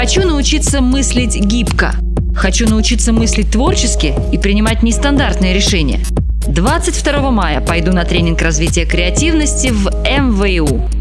Хочу научиться мыслить гибко. Хочу научиться мыслить творчески и принимать нестандартные решения. 22 мая пойду на тренинг развития креативности в МВУ.